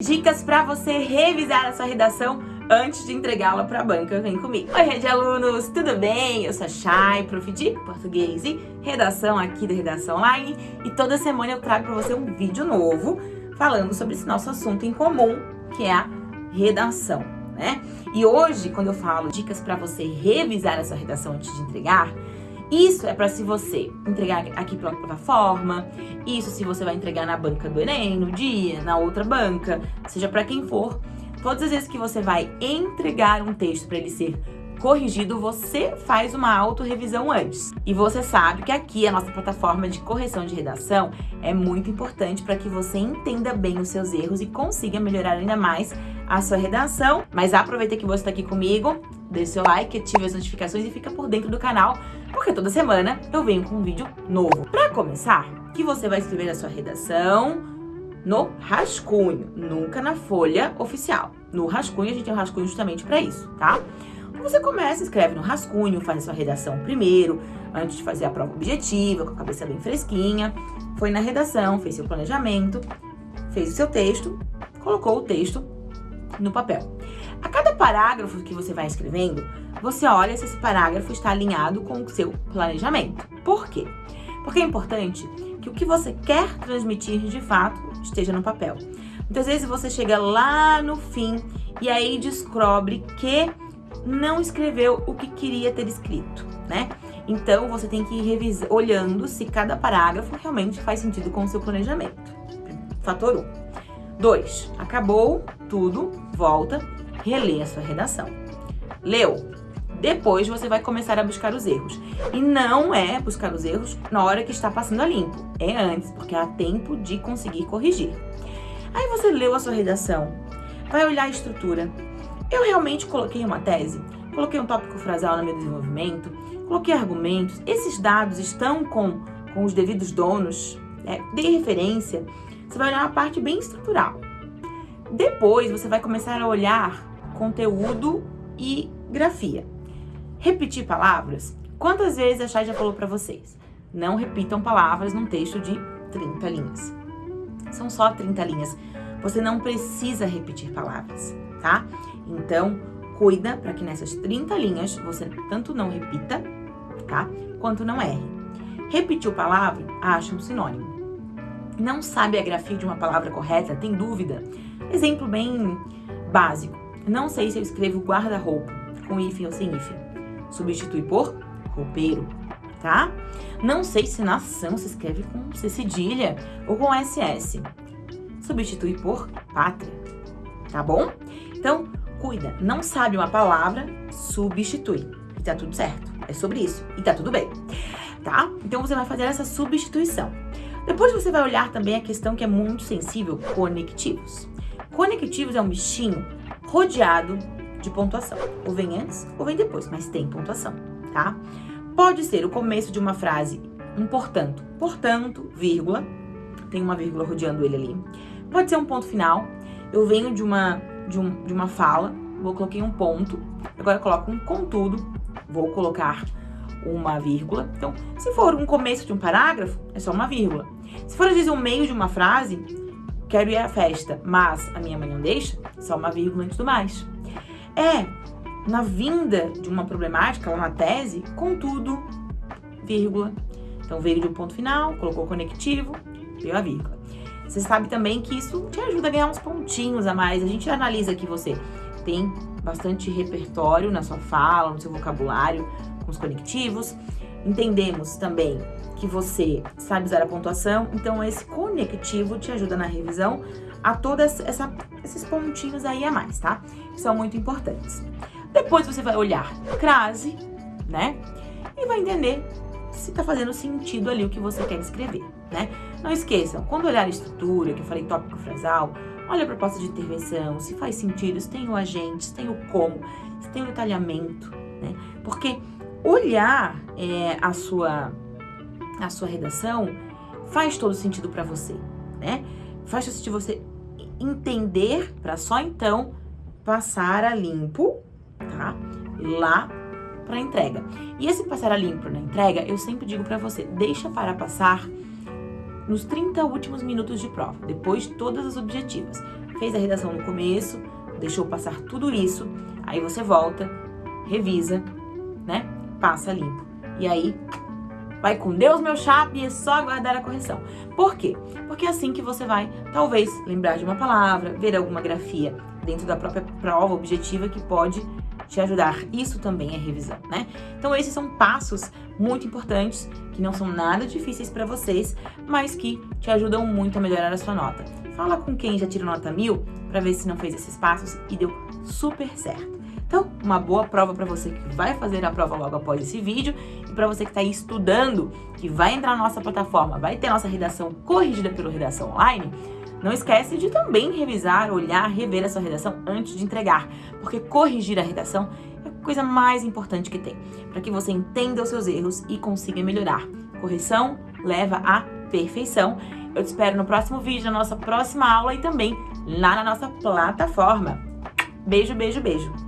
Dicas para você revisar a sua redação antes de entregá-la para a banca. Vem comigo. Oi, rede alunos, tudo bem? Eu sou a Chay, prof de português e redação aqui da Redação Online. E toda semana eu trago para você um vídeo novo falando sobre esse nosso assunto em comum, que é a redação, né? E hoje, quando eu falo dicas para você revisar a sua redação antes de entregar, isso é para se você entregar aqui pela plataforma, isso se você vai entregar na banca do Enem, no dia, na outra banca, seja para quem for. Todas as vezes que você vai entregar um texto para ele ser corrigido, você faz uma autorrevisão antes. E você sabe que aqui a nossa plataforma de correção de redação é muito importante para que você entenda bem os seus erros e consiga melhorar ainda mais a sua redação. Mas aproveita que você está aqui comigo, deixe seu like, ative as notificações e fica por dentro do canal, porque toda semana eu venho com um vídeo novo. Para começar, que você vai escrever a sua redação no rascunho, nunca na folha oficial. No rascunho, a gente tem um rascunho justamente para isso, tá? Você começa, escreve no rascunho, faz a sua redação primeiro, antes de fazer a prova objetiva, com a cabeça bem fresquinha. Foi na redação, fez seu planejamento, fez o seu texto, colocou o texto no papel. A cada parágrafo que você vai escrevendo, você olha se esse parágrafo está alinhado com o seu planejamento. Por quê? Porque é importante que o que você quer transmitir de fato esteja no papel. Muitas vezes você chega lá no fim e aí descobre que não escreveu o que queria ter escrito, né? Então você tem que ir revisar, olhando se cada parágrafo realmente faz sentido com o seu planejamento. Fator 1. Um. 2. Acabou tudo, volta, relê a sua redação. Leu. Depois você vai começar a buscar os erros. E não é buscar os erros na hora que está passando a limpo. É antes, porque há tempo de conseguir corrigir. Aí você leu a sua redação, vai olhar a estrutura. Eu realmente coloquei uma tese, coloquei um tópico frasal no meu desenvolvimento, coloquei argumentos. Esses dados estão com, com os devidos donos, né? dei referência. Você vai olhar a parte bem estrutural. Depois você vai começar a olhar conteúdo e grafia. Repetir palavras? Quantas vezes a Chay já falou para vocês? Não repitam palavras num texto de 30 linhas. São só 30 linhas. Você não precisa repetir palavras, tá? Então, cuida para que nessas 30 linhas você tanto não repita, tá? Quanto não erre. Repetiu palavra, acha um sinônimo. Não sabe a grafia de uma palavra correta? Tem dúvida? Exemplo bem básico. Não sei se eu escrevo guarda-roupa com hífen ou sem hífen. Substitui por roupeiro, tá? Não sei se nação se escreve com C cedilha ou com SS. Substitui por pátria, tá bom? Então, cuida. Não sabe uma palavra, substitui. E tá tudo certo. É sobre isso. E tá tudo bem, tá? Então, você vai fazer essa substituição. Depois você vai olhar também a questão que é muito sensível, conectivos. Conectivos é um bichinho rodeado de pontuação. Ou vem antes ou vem depois, mas tem pontuação, tá? Pode ser o começo de uma frase, um portanto, portanto, vírgula, tem uma vírgula rodeando ele ali. Pode ser um ponto final, eu venho de uma, de, um, de uma fala, vou coloquei um ponto, agora coloco um contudo, vou colocar uma vírgula. Então, se for um começo de um parágrafo, é só uma vírgula. Se for, às vezes, o meio de uma frase, quero ir à festa, mas a minha mãe não deixa, só uma vírgula antes do mais. É, na vinda de uma problemática, uma tese, contudo, vírgula. Então, veio de um ponto final, colocou conectivo, veio a vírgula. Você sabe também que isso te ajuda a ganhar uns pontinhos a mais. A gente analisa que você tem bastante repertório na sua fala, no seu vocabulário, com os conectivos. Entendemos também que você sabe usar a pontuação, então esse conectivo te ajuda na revisão a todos esses pontinhos aí a mais, tá? Que são muito importantes. Depois você vai olhar crase, né? E vai entender se tá fazendo sentido ali o que você quer escrever, né? Não esqueçam, quando olhar a estrutura, que eu falei tópico frasal, olha a proposta de intervenção, se faz sentido, se tem o agente, se tem o como, se tem o detalhamento, né? Porque olhar é, a, sua, a sua redação faz todo sentido para você, né? Faz todo sentido você entender para só então passar a limpo, tá? Lá para entrega. E esse passar a limpo na entrega, eu sempre digo para você, deixa para passar nos 30 últimos minutos de prova, depois de todas as objetivas. fez a redação no começo, deixou passar tudo isso, aí você volta, revisa, né? Passa limpo. E aí, vai com Deus, meu chapa, e é só aguardar a correção. Por quê? Porque é assim que você vai, talvez, lembrar de uma palavra, ver alguma grafia dentro da própria prova objetiva que pode te ajudar. Isso também é revisão, né? Então esses são passos muito importantes, que não são nada difíceis para vocês, mas que te ajudam muito a melhorar a sua nota. Fala com quem já tirou nota mil para ver se não fez esses passos e deu super certo. Então, uma boa prova para você que vai fazer a prova logo após esse vídeo e para você que está aí estudando, que vai entrar na nossa plataforma, vai ter nossa redação corrigida pelo Redação Online, não esquece de também revisar, olhar, rever a sua redação antes de entregar, porque corrigir a redação é a coisa mais importante que tem, para que você entenda os seus erros e consiga melhorar. Correção leva à perfeição. Eu te espero no próximo vídeo, na nossa próxima aula e também lá na nossa plataforma. Beijo, beijo, beijo!